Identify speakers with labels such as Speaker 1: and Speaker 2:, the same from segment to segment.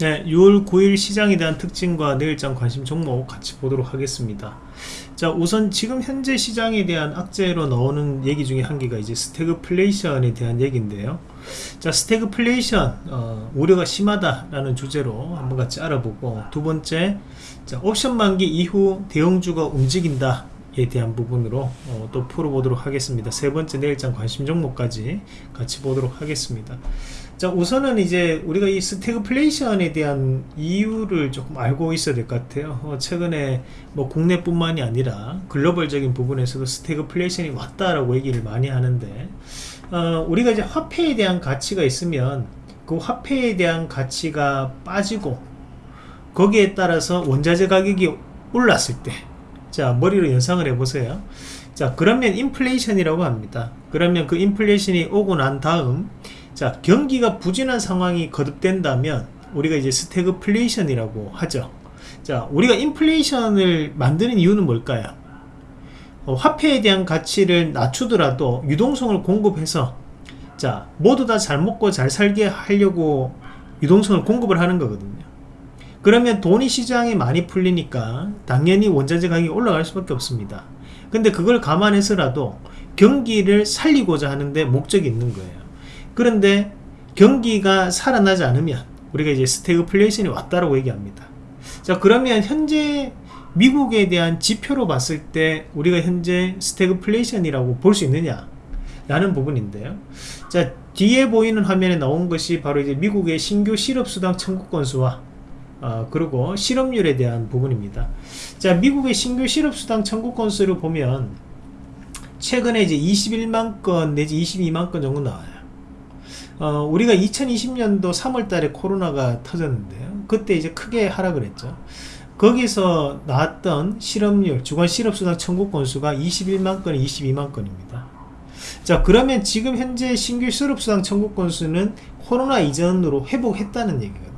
Speaker 1: 네, 6월 9일 시장에 대한 특징과 내일장 관심 종목 같이 보도록 하겠습니다. 자, 우선 지금 현재 시장에 대한 악재로 나오는 얘기 중에 한 개가 이제 스태그플레이션에 대한 얘기인데요. 자, 스태그플레이션 어, 우려가 심하다라는 주제로 한번 같이 알아보고 두 번째, 자, 옵션 만기 이후 대형주가 움직인다. 에 대한 부분으로 어, 또 풀어보도록 하겠습니다. 세 번째 내일장 관심 종목까지 같이 보도록 하겠습니다. 자 우선은 이제 우리가 이 스태그플레이션에 대한 이유를 조금 알고 있어야 될 것 같아요. 어, 최근에 뭐 국내뿐만이 아니라 글로벌적인 부분에서도 스태그플레이션이 왔다라고 얘기를 많이 하는데 어, 우리가 이제 화폐에 대한 가치가 있으면 그 화폐에 대한 가치가 빠지고 거기에 따라서 원자재 가격이 올랐을 때 자 머리로 연상을 해보세요. 자 그러면 인플레이션이라고 합니다. 그러면 그 인플레이션이 오고 난 다음 자 경기가 부진한 상황이 거듭된다면 우리가 이제 스태그플레이션이라고 하죠. 자 우리가 인플레이션을 만드는 이유는 뭘까요? 어, 화폐에 대한 가치를 낮추더라도 유동성을 공급해서 자 모두 다 잘 먹고 잘 살게 하려고 유동성을 공급을 하는 거거든요. 그러면 돈이 시장에 많이 풀리니까 당연히 원자재 가격이 올라갈 수밖에 없습니다. 근데 그걸 감안해서라도 경기를 살리고자 하는데 목적이 있는 거예요 그런데 경기가 살아나지 않으면 우리가 이제 스태그플레이션이 왔다라고 얘기합니다. 자 그러면 현재 미국에 대한 지표로 봤을 때 우리가 현재 스태그플레이션이라고 볼 수 있느냐? 라는 부분인데요. 자 뒤에 보이는 화면에 나온 것이 바로 이제 미국의 신규 실업수당 청구 건수와 어, 그리고 실업률에 대한 부분입니다. 자 미국의 신규 실업수당 청구 건수를 보면 최근에 이제 21만 건 내지 22만 건 정도 나와요 어, 우리가 2020년도 3월 달에 코로나가 터졌는데요. 그때 이제 크게 하락을 했죠. 거기서 나왔던 실업률, 주간 실업수당 청구 건수가 21만 건, 22만 건입니다. 자, 그러면 지금 현재 신규 실업수당 청구 건수는 코로나 이전으로 회복했다는 얘기거든요.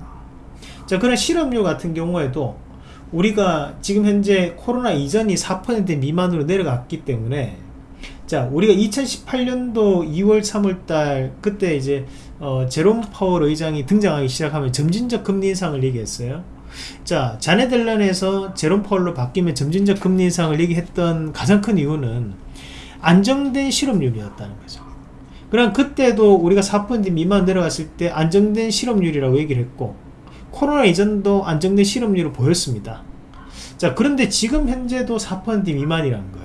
Speaker 1: 자, 그런 실업률 같은 경우에도 우리가 지금 현재 코로나 이전이 4% 미만으로 내려갔기 때문에 자 우리가 2018년도 2월 3월달 그때 이제 어, 제롬 파월 의장이 등장하기 시작하면 점진적 금리 인상을 얘기했어요. 자 자네들런에서 제롬 파월로 바뀌면 점진적 금리 인상을 얘기했던 가장 큰 이유는 안정된 실업률이었다는 거죠. 그럼 그때도 우리가 4% 미만 내려갔을 때 안정된 실업률이라고 얘기를 했고 코로나 이전도 안정된 실업률을 보였습니다. 자 그런데 지금 현재도 4% 미만이라는 거예요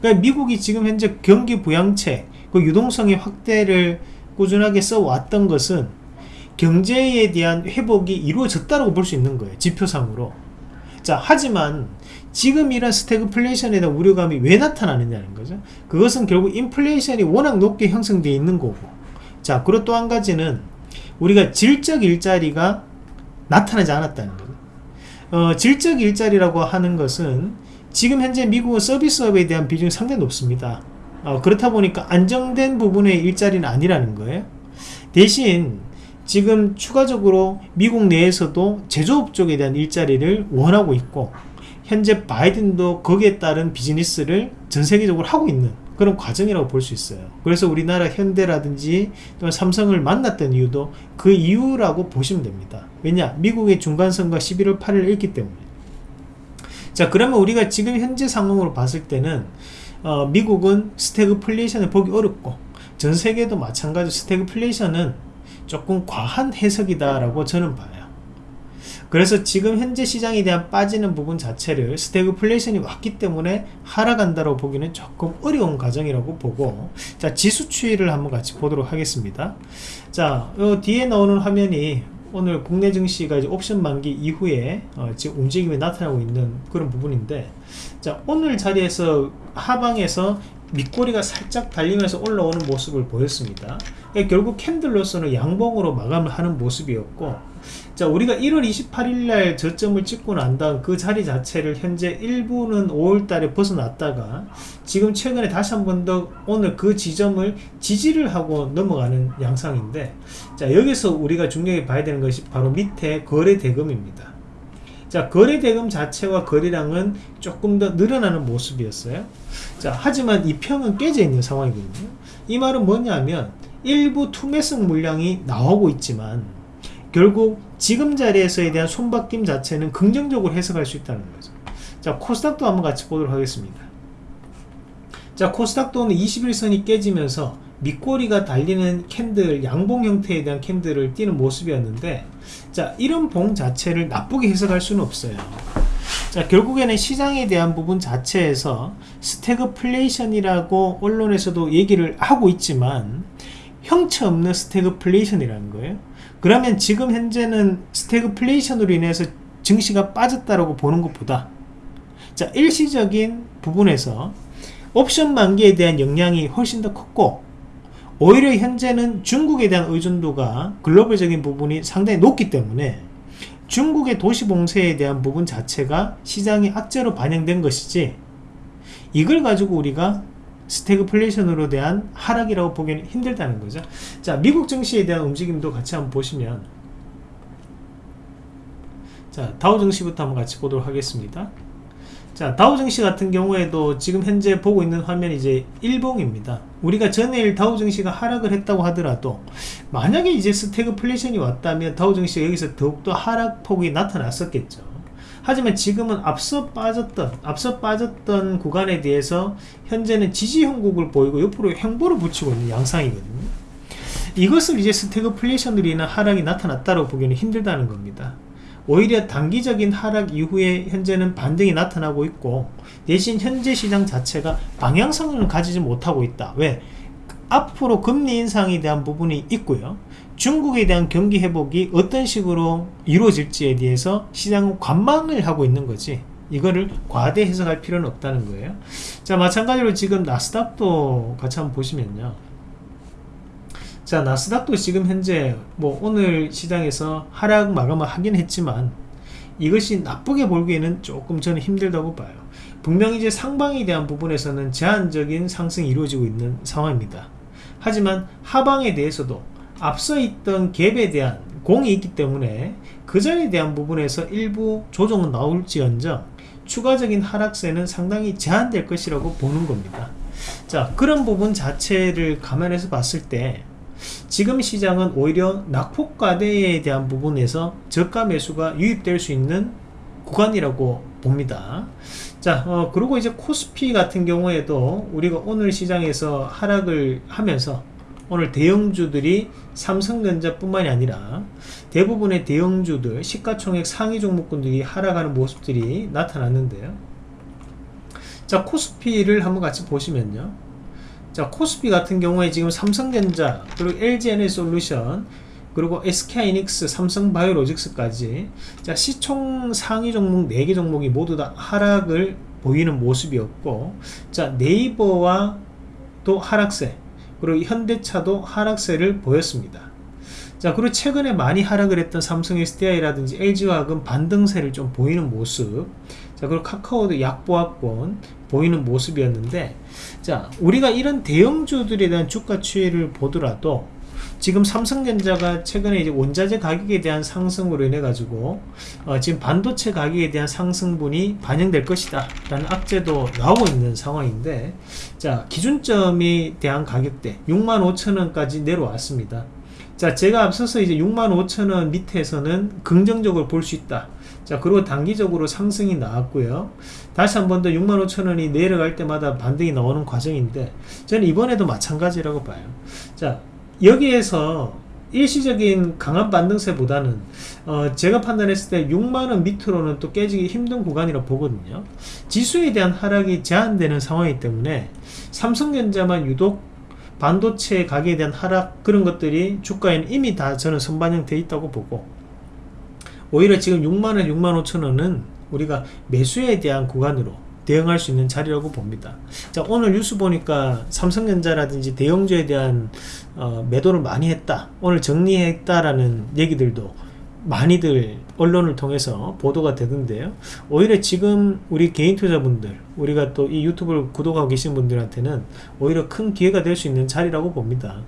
Speaker 1: 그러니까 미국이 지금 현재 경기 부양책, 그 유동성의 확대를 꾸준하게 써왔던 것은 경제에 대한 회복이 이루어졌다고 볼 수 있는 거예요. 지표상으로. 자, 하지만 지금 이런 스태그플레이션에 대한 우려감이 왜 나타나느냐는 거죠. 그것은 결국 인플레이션이 워낙 높게 형성되어 있는 거고. 자, 그리고 또 한 가지는 우리가 질적 일자리가 나타나지 않았다는 거죠. 어, 질적 일자리라고 하는 것은 지금 현재 미국은 서비스업에 대한 비중이 상당히 높습니다. 어, 그렇다 보니까 안정된 부분의 일자리는 아니라는 거예요. 대신 지금 추가적으로 미국 내에서도 제조업 쪽에 대한 일자리를 원하고 있고 현재 바이든도 거기에 따른 비즈니스를 전 세계적으로 하고 있는 그런 과정이라고 볼 수 있어요. 그래서 우리나라 현대라든지 또는 삼성을 만났던 이유도 그 이유라고 보시면 됩니다. 왜냐 미국의 중간선거 11월 8일 있기 때문에 자 그러면 우리가 지금 현재 상황으로 봤을 때는 어, 미국은 스태그플레이션을 보기 어렵고 전 세계도 마찬가지 스태그플레이션은 조금 과한 해석이다 라고 저는 봐요. 그래서 지금 현재 시장에 대한 빠지는 부분 자체를 스태그플레이션이 왔기 때문에 하락한다고 보기는 조금 어려운 과정이라고 보고 자 지수 추이를 한번 같이 보도록 하겠습니다. 자 뒤에 나오는 화면이 오늘 국내 증시가 이제 옵션 만기 이후에 어, 지금 움직임이 나타나고 있는 그런 부분인데 자 오늘 자리에서 하방에서 밑꼬리가 살짝 달리면서 올라오는 모습을 보였습니다. 그러니까 결국 캔들로서는 양봉으로 마감을 하는 모습이었고 자 우리가 1월 28일날 저점을 찍고 난 다음 그 자리 자체를 현재 일부는 5월달에 벗어났다가 지금 최근에 다시 한 번 더 오늘 그 지점을 지지를 하고 넘어가는 양상인데 자 여기서 우리가 중요하게 봐야 되는 것이 바로 밑에 거래 대금입니다. 자 거래 대금 자체와 거래량은 조금 더 늘어나는 모습이었어요. 자 하지만 이 평은 깨져 있는 상황이거든요. 이 말은 뭐냐면 일부 투매성 물량이 나오고 있지만 결국 지금 자리에서에 대한 손바뀜 자체는 긍정적으로 해석할 수 있다는 거죠. 자, 코스닥도 한번 같이 보도록 하겠습니다. 자, 코스닥도는 20일선이 깨지면서 밑꼬리가 달리는 캔들, 양봉 형태에 대한 캔들을 띄는 모습이었는데, 자, 이런 봉 자체를 나쁘게 해석할 수는 없어요. 자, 결국에는 시장에 대한 부분 자체에서 스태그플레이션이라고 언론에서도 얘기를 하고 있지만, 형체 없는 스태그플레이션이라는 거예요. 그러면 지금 현재는 스태그플레이션으로 인해서 증시가 빠졌다라고 보는 것보다 자 일시적인 부분에서 옵션 만기에 대한 영향이 훨씬 더 컸고 오히려 현재는 중국에 대한 의존도가 글로벌적인 부분이 상당히 높기 때문에 중국의 도시 봉쇄에 대한 부분 자체가 시장의 악재로 반영된 것이지 이걸 가지고 우리가 스태그플레이션으로 대한 하락이라고 보기는 힘들다는 거죠. 자 미국 증시에 대한 움직임도 같이 한번 보시면 자 다우 증시부터 한번 같이 보도록 하겠습니다. 자 다우 증시 같은 경우에도 지금 현재 보고 있는 화면이 이제 일봉입니다. 우리가 전일 다우 증시가 하락을 했다고 하더라도 만약에 이제 스태그플레이션이 왔다면 다우 증시가 여기서 더욱더 하락폭이 나타났었겠죠 하지만 지금은 앞서 빠졌던 앞서 빠졌던 구간에 대해서 현재는 지지 형국을 보이고 옆으로 횡보를 붙이고 있는 양상이거든요. 이것을 이제 스태그플레이션으로 인한 하락이 나타났다고 보기는 힘들다는 겁니다. 오히려 단기적인 하락 이후에 현재는 반등이 나타나고 있고 대신 현재 시장 자체가 방향성을 가지지 못하고 있다. 왜? 앞으로 금리 인상에 대한 부분이 있고요. 중국에 대한 경기 회복이 어떤 식으로 이루어질지에 대해서 시장은 관망을 하고 있는 거지 이거를 과대 해석할 필요는 없다는 거예요. 자 마찬가지로 지금 나스닥도 같이 한번 보시면요. 자 나스닥도 지금 현재 뭐 오늘 시장에서 하락 마감을 하긴 했지만 이것이 나쁘게 볼기에는 조금 저는 힘들다고 봐요. 분명히 이제 상방에 대한 부분에서는 제한적인 상승이 이루어지고 있는 상황입니다 하지만 하방에 대해서도 앞서 있던 갭에 대한 공이 있기 때문에 그 전에 대한 부분에서 일부 조정은 나올지언정 추가적인 하락세는 상당히 제한될 것이라고 보는 겁니다. 자 그런 부분 자체를 감안해서 봤을 때 지금 시장은 오히려 낙폭과대에 대한 부분에서 저가 매수가 유입될 수 있는 구간이라고 봅니다. 자 어, 그리고 이제 코스피 같은 경우에도 우리가 오늘 시장에서 하락을 하면서 오늘 대형주들이 삼성전자 뿐만이 아니라 대부분의 대형주들 시가총액 상위 종목군들이 하락하는 모습들이 나타났는데요. 자 코스피를 한번 같이 보시면요. 자 코스피 같은 경우에 지금 삼성전자 그리고 LG에너솔루션 그리고 SK이닉스 삼성바이오로직스까지 자 시총 상위 종목 4개 종목이 모두 다 하락을 보이는 모습이었고 자 네이버와 또 하락세 그리고 현대차도 하락세를 보였습니다. 자 그리고 최근에 많이 하락을 했던 삼성 SDI라든지 LG화학은 반등세를 좀 보이는 모습 자 그리고 카카오도 약보합권 보이는 모습이었는데 자 우리가 이런 대형주들에 대한 주가 추이를 보더라도 지금 삼성전자가 최근에 이제 원자재 가격에 대한 상승으로 인해 가지고 어, 지금 반도체 가격에 대한 상승분이 반영될 것이다 라는 악재도 나오고 있는 상황인데 자 기준점에 대한 가격대 65,000원까지 내려왔습니다. 자 제가 앞서서 이제 65,000원 밑에서는 긍정적으로 볼 수 있다. 자 그리고 단기적으로 상승이 나왔고요. 다시 한 번 더 65,000원이 내려갈 때마다 반등이 나오는 과정인데 저는 이번에도 마찬가지라고 봐요. 자 여기에서 일시적인 강한 반등세보다는 어 제가 판단했을 때 6만원 밑으로는 또 깨지기 힘든 구간이라고 보거든요. 지수에 대한 하락이 제한되는 상황이기 때문에 삼성전자만 유독 반도체 가격에 대한 하락 그런 것들이 주가에는 이미 다 저는 선반영되어 있다고 보고 오히려 지금 6만원 6만 5천원은 우리가 매수에 대한 구간으로 대응할 수 있는 자리라고 봅니다. 자 오늘 뉴스 보니까 삼성전자라든지 대형주에 대한 어, 매도를 많이 했다 오늘 정리했다라는 얘기들도 많이들 언론을 통해서 보도가 되던데요. 오히려 지금 우리 개인 투자분들 우리가 또 이 유튜브를 구독하고 계신 분들한테는 오히려 큰 기회가 될 수 있는 자리라고 봅니다.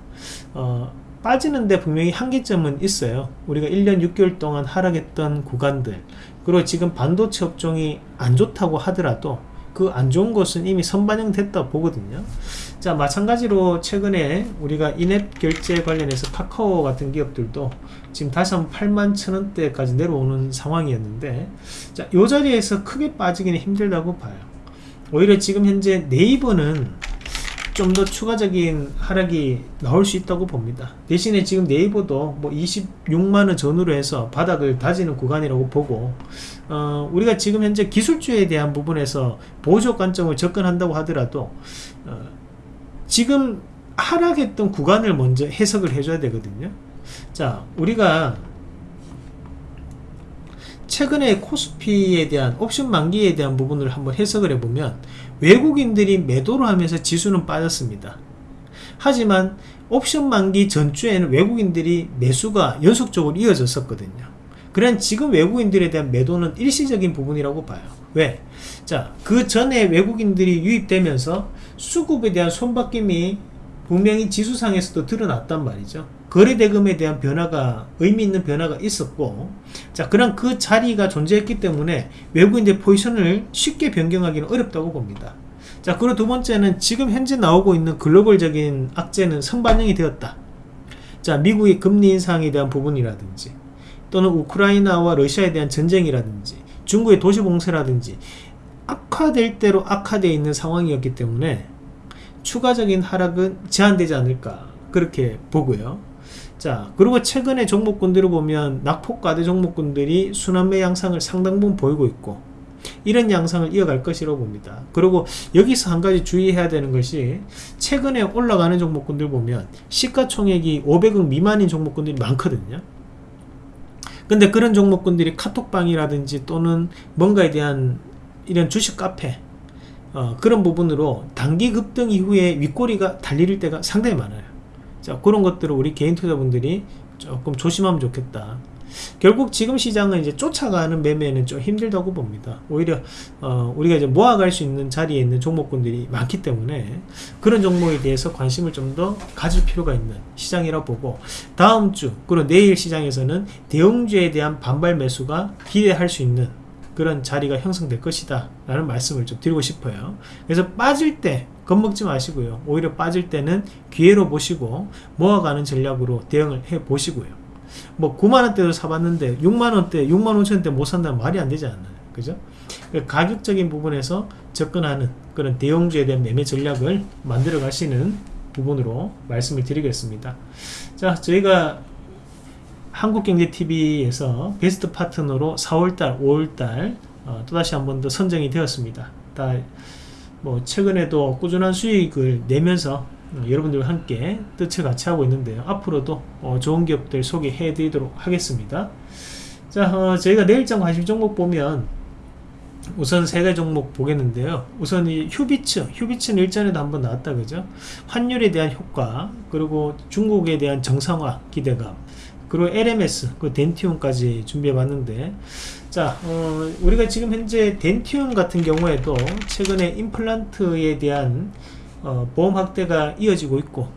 Speaker 1: 어, 빠지는데 분명히 한계점은 있어요. 우리가 1년 6개월 동안 하락했던 구간들 그리고 지금 반도체 업종이 안 좋다고 하더라도 그 안 좋은 것은 이미 선반영 됐다 보거든요 자 마찬가지로 최근에 우리가 인앱 결제 관련해서 카카오 같은 기업들도 지금 다시 한번 8만 천원대까지 내려오는 상황이었는데 자요 자리에서 크게 빠지기는 힘들다고 봐요 오히려 지금 현재 네이버는 좀 더 추가적인 하락이 나올 수 있다고 봅니다. 대신에 지금 네이버도 뭐 26만원 전후로 해서 바닥을 다지는 구간이라고 보고 어, 우리가 지금 현재 기술주에 대한 부분에서 보조 관점을 접근한다고 하더라도 어, 지금 하락했던 구간을 먼저 해석을 해줘야 되거든요. 자, 우리가 최근에 코스피에 대한 옵션 만기에 대한 부분을 한번 해석을 해보면 외국인들이 매도를 하면서 지수는 빠졌습니다. 하지만 옵션 만기 전주에는 외국인들이 매수가 연속적으로 이어졌었거든요. 그런 지금 외국인들에 대한 매도는 일시적인 부분이라고 봐요. 왜? 자, 그 전에 외국인들이 유입되면서 수급에 대한 손바뀜이 분명히 지수상에서도 드러났단 말이죠. 거래대금에 대한 변화가 의미 있는 변화가 있었고 자 그런 그 자리가 존재했기 때문에 외국인들 포지션을 쉽게 변경하기는 어렵다고 봅니다 자 그리고 두 번째는 지금 현재 나오고 있는 글로벌적인 악재는 선반영이 되었다 자 미국의 금리 인상에 대한 부분이라든지 또는 우크라이나와 러시아에 대한 전쟁이라든지 중국의 도시 봉쇄라든지 악화될 대로 악화되어 있는 상황이었기 때문에 추가적인 하락은 제한되지 않을까 그렇게 보고요. 자 그리고 최근에 종목군들을 보면 낙폭과대 종목군들이 순환매 양상을 상당 부분 보이고 있고 이런 양상을 이어갈 것이라고 봅니다. 그리고 여기서 한 가지 주의해야 되는 것이 최근에 올라가는 종목군들 보면 시가총액이 500억 미만인 종목군들이 많거든요 근데 그런 종목군들이 카톡방이라든지 또는 뭔가에 대한 이런 주식 카페 어, 그런 부분으로 단기 급등 이후에 윗꼬리가 달릴 때가 상당히 많아요. 자 그런 것들을 우리 개인 투자분들이 조금 조심하면 좋겠다 결국 지금 시장은 이제 쫓아가는 매매는 좀 힘들다고 봅니다. 오히려 어, 우리가 이제 모아갈 수 있는 자리에 있는 종목군들이 많기 때문에 그런 종목에 대해서 관심을 좀 더 가질 필요가 있는 시장이라 보고 다음 주 그리고 내일 시장에서는 대형주에 대한 반발 매수가 기대할 수 있는 그런 자리가 형성될 것이다 라는 말씀을 좀 드리고 싶어요. 그래서 빠질 때 겁먹지 마시고요. 오히려 빠질 때는 기회로 보시고 모아가는 전략으로 대응을 해 보시고요 뭐 9만원대도 사봤는데 6만원대 6만 5천원대 못 산다면 말이 안 되지 않나요? 그죠? 가격적인 부분에서 접근하는 그런 대형주에 대한 매매 전략을 만들어 가시는 부분으로 말씀을 드리겠습니다. 자 저희가 한국경제TV에서 베스트 파트너로 4월달 5월달 어, 또다시 한 번 더 선정이 되었습니다. 다 뭐 최근에도 꾸준한 수익을 내면서 어, 여러분들과 함께 뜻을 같이 하고 있는데요. 앞으로도 어, 좋은 기업들 소개해 드리도록 하겠습니다. 자 어, 저희가 내일장 관심 종목 보면 우선 세 가지 종목 보겠는데요. 우선 이 휴비츠 휴비츠는 일전에도 한번 나왔다 그죠? 환율에 대한 효과 그리고 중국에 대한 정상화 기대감 그리고 LMS, 그 덴티움까지 준비해 봤는데 자 어, 우리가 지금 현재 덴티움 같은 경우에도 최근에 임플란트에 대한 어, 보험 확대가 이어지고 있고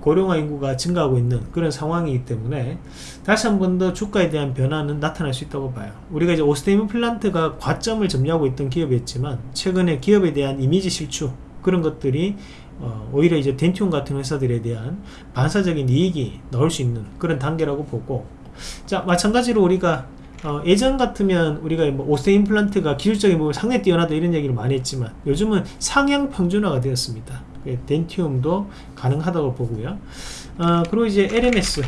Speaker 1: 고령화 인구가 증가하고 있는 그런 상황이기 때문에 다시 한 번 더 주가에 대한 변화는 나타날 수 있다고 봐요. 우리가 이제 오스템 임플란트가 과점을 점유하고 있던 기업이었지만 최근에 기업에 대한 이미지 실추 그런 것들이 어, 오히려 이제 덴티움 같은 회사들에 대한 반사적인 이익이 나올 수 있는 그런 단계라고 보고 자 마찬가지로 우리가 어, 예전 같으면 우리가 뭐 오세 임플란트가 기술적인 부분 상당히 뛰어나다 이런 얘기를 많이 했지만 요즘은 상향 평준화가 되었습니다. 예, 덴티움도 가능하다고 보고요 어, 그리고 이제 LMS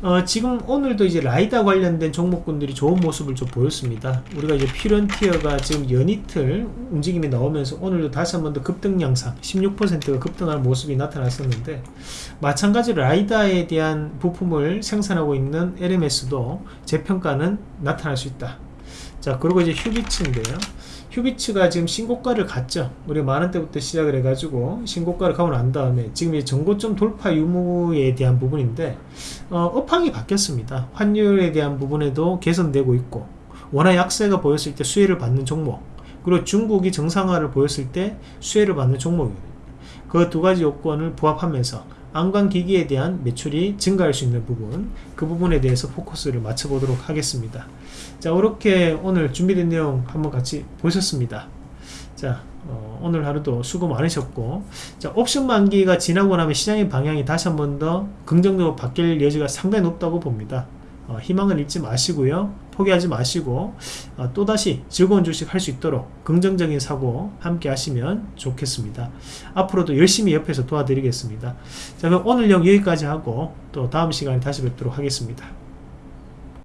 Speaker 1: 어, 지금 오늘도 이제 라이다 관련된 종목군들이 좋은 모습을 좀 보였습니다. 우리가 이제 피런티어가 지금 연이틀 움직임이 나오면서 오늘도 다시 한 번 더 급등 양상 16%가 급등하는 모습이 나타났었는데 마찬가지로 라이다에 대한 부품을 생산하고 있는 LMS도 재평가는 나타날 수 있다. 자 그리고 이제 휴비츠인데요. 휴비츠가 지금 신고가를 갔죠. 우리 만원 대부터 시작을 해가지고 신고가를 가고 난 다음에 지금 이 정고점 돌파 유무에 대한 부분인데 어, 업황이 바뀌었습니다. 환율에 대한 부분에도 개선되고 있고 원화 약세가 보였을 때 수혜를 받는 종목 그리고 중국이 정상화를 보였을 때 수혜를 받는 종목이거든요. 그 두 가지 요건을 부합하면서 안광기기에 대한 매출이 증가할 수 있는 부분 그 부분에 대해서 포커스를 맞춰보도록 하겠습니다. 자 이렇게 오늘 준비된 내용 한번 같이 보셨습니다. 자 어, 오늘 하루도 수고 많으셨고 자 옵션 만기가 지나고 나면 시장의 방향이 다시 한번 더 긍정적으로 바뀔 여지가 상당히 높다고 봅니다. 어, 희망을 잃지 마시고요 포기하지 마시고 어, 또다시 즐거운 주식 할 수 있도록 긍정적인 사고 함께 하시면 좋겠습니다. 앞으로도 열심히 옆에서 도와드리겠습니다. 자 그럼 오늘 영 여기까지 하고 또 다음 시간에 다시 뵙도록 하겠습니다